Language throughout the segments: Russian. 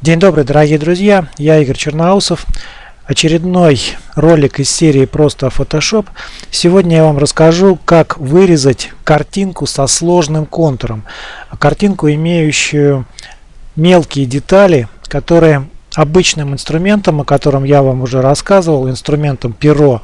День добрый, дорогие друзья, я Игорь Черноусов. Очередной ролик из серии «Просто Photoshop». Сегодня я вам расскажу, как вырезать картинку со сложным контуром. Картинку, имеющую мелкие детали, которые обычным инструментом, о котором я вам уже рассказывал, инструментом перо,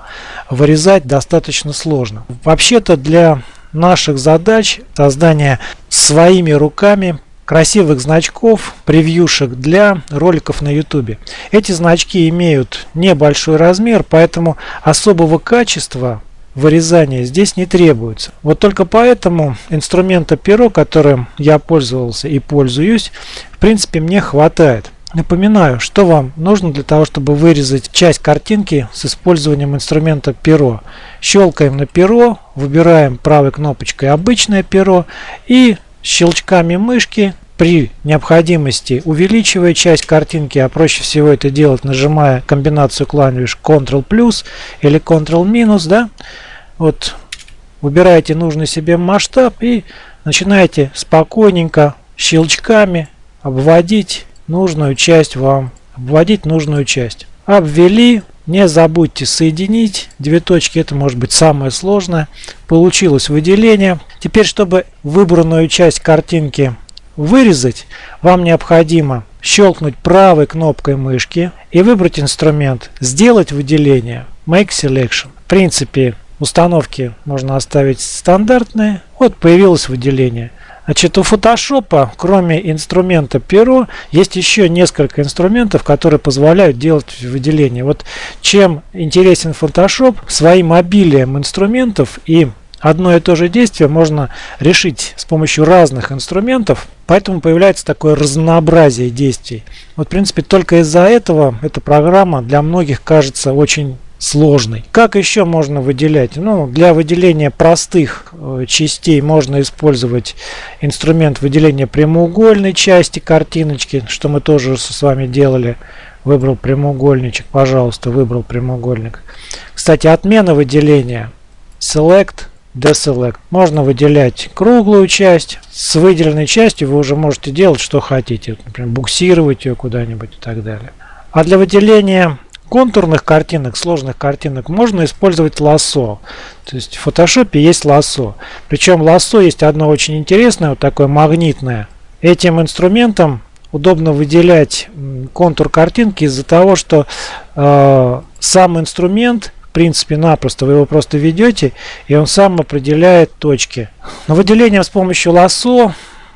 вырезать достаточно сложно. Вообще-то для наших задач создания своими руками красивых значков, превьюшек для роликов на YouTube. Эти значки имеют небольшой размер, поэтому особого качества вырезания здесь не требуется. Вот только поэтому инструмента перо, которым я пользовался и пользуюсь, в принципе мне хватает. Напоминаю, что вам нужно для того, чтобы вырезать часть картинки с использованием инструмента перо. Щелкаем на перо, выбираем правой кнопочкой обычное перо и щелчками мышки при необходимости увеличивая часть картинки, а проще всего это делать, нажимая комбинацию клавиш Ctrl плюс или Ctrl минус, да, вот выбираете нужный себе масштаб и начинаете спокойненько щелчками обводить нужную часть вам, обводить нужную часть. Обвели, не забудьте соединить две точки, это может быть самое сложное. Получилось выделение. Теперь, чтобы выбранную часть картинки вырезать, вам необходимо щелкнуть правой кнопкой мышки и выбрать инструмент «Сделать выделение» Make Selection. В принципе, установки можно оставить стандартные. Вот появилось выделение. Значит, у Photoshop, кроме инструмента перо, есть еще несколько инструментов, которые позволяют делать выделение. Вот чем интересен Photoshop, своим обилием инструментов и одно и то же действие можно решить с помощью разных инструментов, поэтому появляется такое разнообразие действий. Вот, в принципе, только из-за этого эта программа для многих кажется очень сложный. Как еще можно выделять? Ну, для выделения простых э, частей можно использовать инструмент выделения прямоугольной части картиночки, что мы тоже с вами делали. Выбрал прямоугольничек, пожалуйста, выбрал прямоугольник. Кстати, отмена выделения. Select, Deselect. Можно выделять круглую часть. С выделенной частью вы уже можете делать, что хотите. Например, буксировать ее куда-нибудь и так далее. А для выделения контурных картинок, сложных картинок можно использовать лассо. То есть в фотошопе есть лассо. Причем лассо есть одно очень интересное, вот такое магнитное. Этим инструментом удобно выделять контур картинки из-за того, что э, сам инструмент в принципе напросто вы его просто ведете и он сам определяет точки. Но выделением с помощью лассо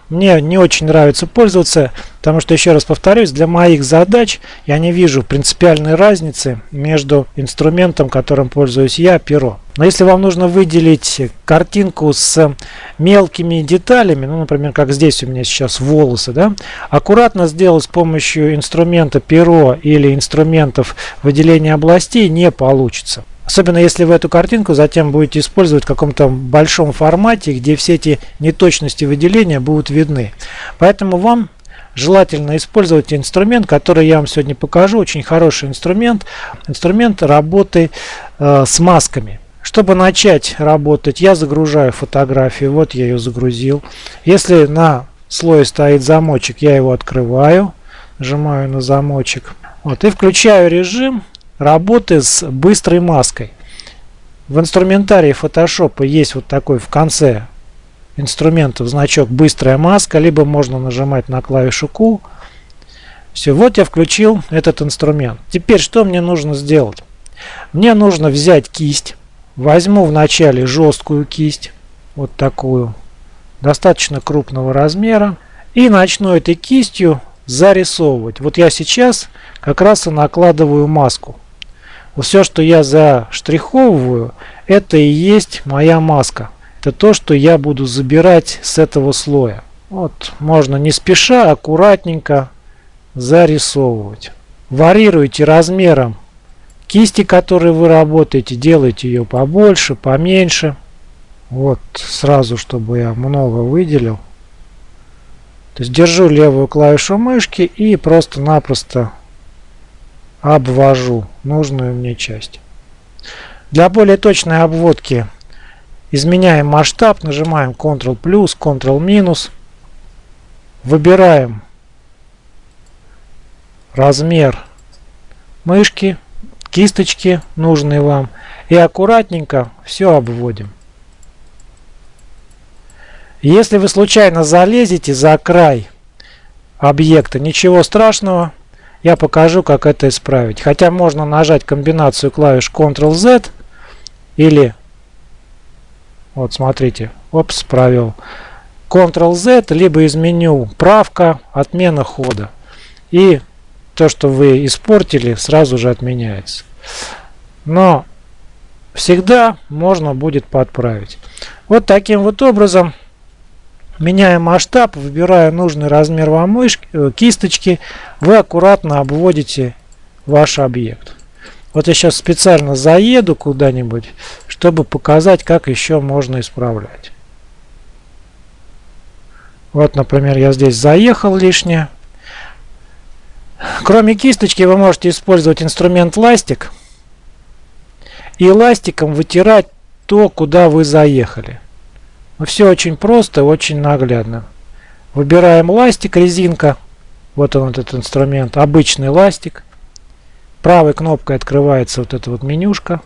мне не очень нравится пользоваться, потому что, еще раз повторюсь, для моих задач я не вижу принципиальной разницы между инструментом, которым пользуюсь я, перо. Но если вам нужно выделить картинку с мелкими деталями, ну, например, как здесь у меня сейчас волосы, да, аккуратно сделать с помощью инструмента перо или инструментов выделения областей не получится. Особенно если вы эту картинку затем будете использовать в каком-то большом формате, где все эти неточности выделения будут видны. Поэтому вам желательно использовать инструмент, который я вам сегодня покажу. Очень хороший инструмент. Инструмент работы э, с масками. Чтобы начать работать, я загружаю фотографию. Вот я ее загрузил. Если на слое стоит замочек, я его открываю. Нажимаю на замочек. Вот, и включаю режим работы с быстрой маской. В инструментарии Photoshop есть вот такой в конце инструментов значок быстрая маска, либо можно нажимать на клавишу Q. Все, вот я включил этот инструмент. Теперь что мне нужно сделать? Мне нужно взять кисть. Возьму вначале жесткую кисть, вот такую, достаточно крупного размера. И начну этой кистью зарисовывать. Вот я сейчас как раз и накладываю маску все, что я заштриховываю, это и есть моя маска. Это то, что я буду забирать с этого слоя. Вот, можно не спеша, аккуратненько зарисовывать. Варьируйте размером кисти, которой вы работаете, делайте ее побольше, поменьше. Вот, сразу, чтобы я много выделил. То есть держу левую клавишу мышки и просто-напросто обвожу нужную мне часть. Для более точной обводки изменяем масштаб, нажимаем Ctrl плюс, Ctrl минус, выбираем размер мышки, кисточки нужные вам и аккуратненько все обводим. Если вы случайно залезете за край объекта, ничего страшного, я покажу, как это исправить. Хотя можно нажать комбинацию клавиш Ctrl-Z или, вот смотрите, опс, провел. Ctrl-Z, либо из меню правка, отмена хода. И то, что вы испортили, сразу же отменяется. Но всегда можно будет подправить. Вот таким вот образом Меняя масштаб, выбирая нужный размер вам мышки, э, кисточки, вы аккуратно обводите ваш объект. Вот я сейчас специально заеду куда-нибудь, чтобы показать, как еще можно исправлять. Вот, например, я здесь заехал лишнее. Кроме кисточки вы можете использовать инструмент ластик и ластиком вытирать то, куда вы заехали. Но все очень просто, очень наглядно. Выбираем ластик, резинка. Вот он этот инструмент, обычный ластик. Правой кнопкой открывается вот эта вот менюшка.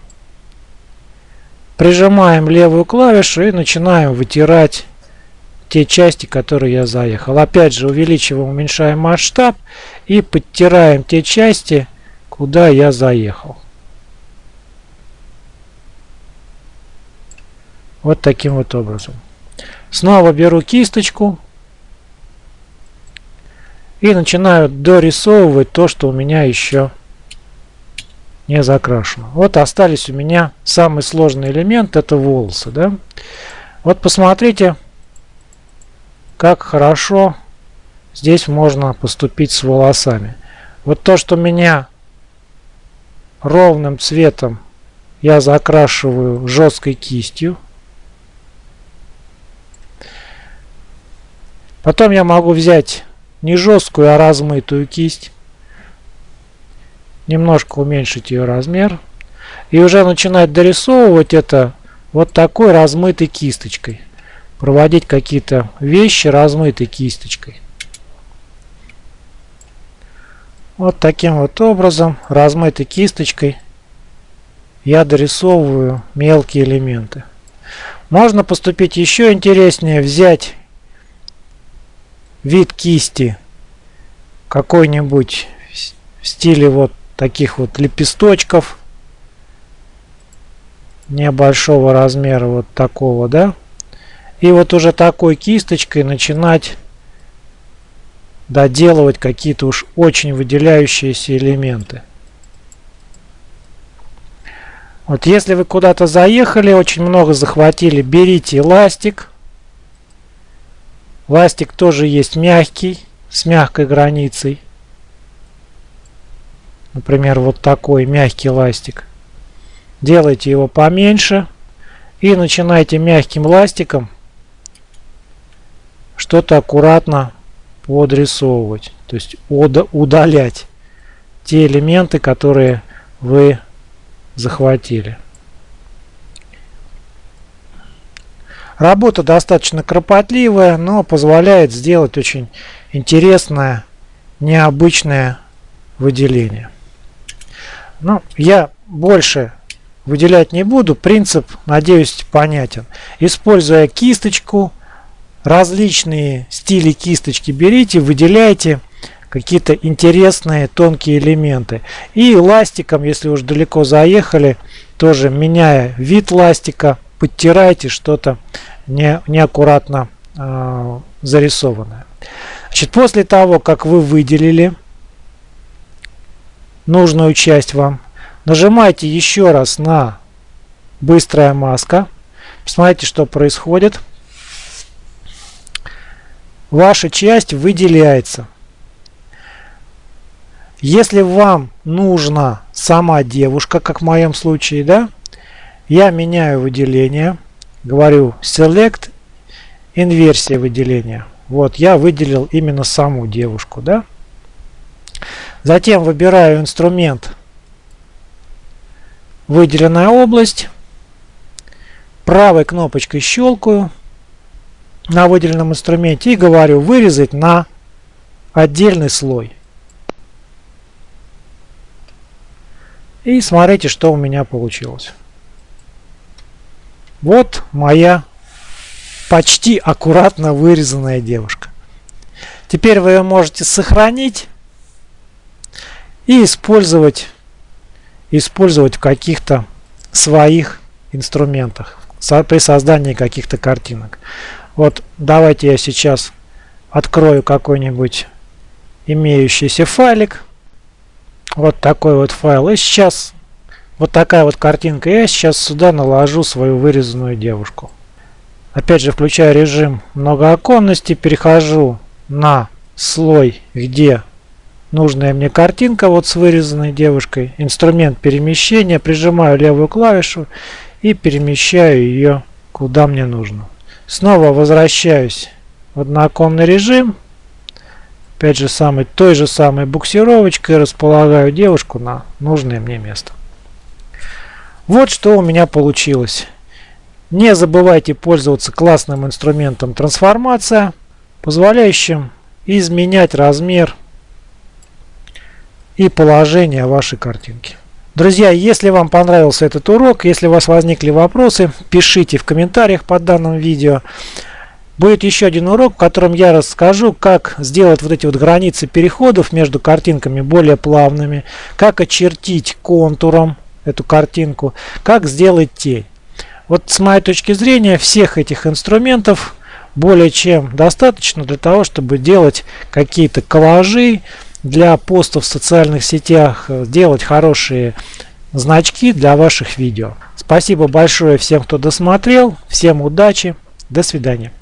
Прижимаем левую клавишу и начинаем вытирать те части, которые я заехал. Опять же увеличиваем, уменьшаем масштаб и подтираем те части, куда я заехал. Вот таким вот образом. Снова беру кисточку и начинаю дорисовывать то, что у меня еще не закрашено. Вот остались у меня самый сложный элемент, это волосы. Да? Вот посмотрите, как хорошо здесь можно поступить с волосами. Вот то, что меня ровным цветом я закрашиваю жесткой кистью. Потом я могу взять не жесткую, а размытую кисть. Немножко уменьшить ее размер. И уже начинать дорисовывать это вот такой размытой кисточкой. Проводить какие-то вещи размытой кисточкой. Вот таким вот образом, размытой кисточкой, я дорисовываю мелкие элементы. Можно поступить еще интереснее, взять вид кисти какой-нибудь в стиле вот таких вот лепесточков небольшого размера вот такого да? И вот уже такой кисточкой начинать доделывать какие-то уж очень выделяющиеся элементы. Вот если вы куда-то заехали очень много захватили берите эластик. Ластик тоже есть мягкий, с мягкой границей. Например, вот такой мягкий ластик. Делайте его поменьше и начинайте мягким ластиком что-то аккуратно подрисовывать. То есть удалять те элементы, которые вы захватили. Работа достаточно кропотливая, но позволяет сделать очень интересное, необычное выделение. Ну, я больше выделять не буду. Принцип, надеюсь, понятен. Используя кисточку, различные стили кисточки берите, выделяйте какие-то интересные тонкие элементы. И ластиком, если уж далеко заехали, тоже меняя вид ластика, подтирайте что-то не, неаккуратно э, зарисованное. Значит, после того, как вы выделили нужную часть вам, нажимайте еще раз на быстрая маска. Посмотрите, что происходит. Ваша часть выделяется. Если вам нужна сама девушка, как в моем случае, да, я меняю выделение говорю select инверсия выделения. Вот я выделил именно саму девушку, да? Затем выбираю инструмент выделенная область. Правой кнопочкой щелкаю на выделенном инструменте и говорю вырезать на отдельный слой. И смотрите, что у меня получилось. Вот моя почти аккуратно вырезанная девушка. Теперь вы ее можете сохранить и использовать, использовать в каких-то своих инструментах при создании каких-то картинок. Вот давайте я сейчас открою какой-нибудь имеющийся файлик. Вот такой вот файл. И сейчас вот такая вот картинка. Я сейчас сюда наложу свою вырезанную девушку. Опять же включаю режим многооконности. Перехожу на слой, где нужная мне картинка вот с вырезанной девушкой. Инструмент перемещения. Прижимаю левую клавишу и перемещаю ее куда мне нужно. Снова возвращаюсь в однооконный режим. Опять же самой, той же самой буксировочкой располагаю девушку на нужное мне место. Вот что у меня получилось. Не забывайте пользоваться классным инструментом трансформация, позволяющим изменять размер и положение вашей картинки. Друзья, если вам понравился этот урок, если у вас возникли вопросы, пишите в комментариях под данным видео. Будет еще один урок, в котором я расскажу, как сделать вот эти вот границы переходов между картинками более плавными, как очертить контуром эту картинку, как сделать тень. Вот с моей точки зрения всех этих инструментов более чем достаточно для того, чтобы делать какие-то коллажи, для постов в социальных сетях э, делать хорошие значки для ваших видео. Спасибо большое всем, кто досмотрел. Всем удачи. До свидания.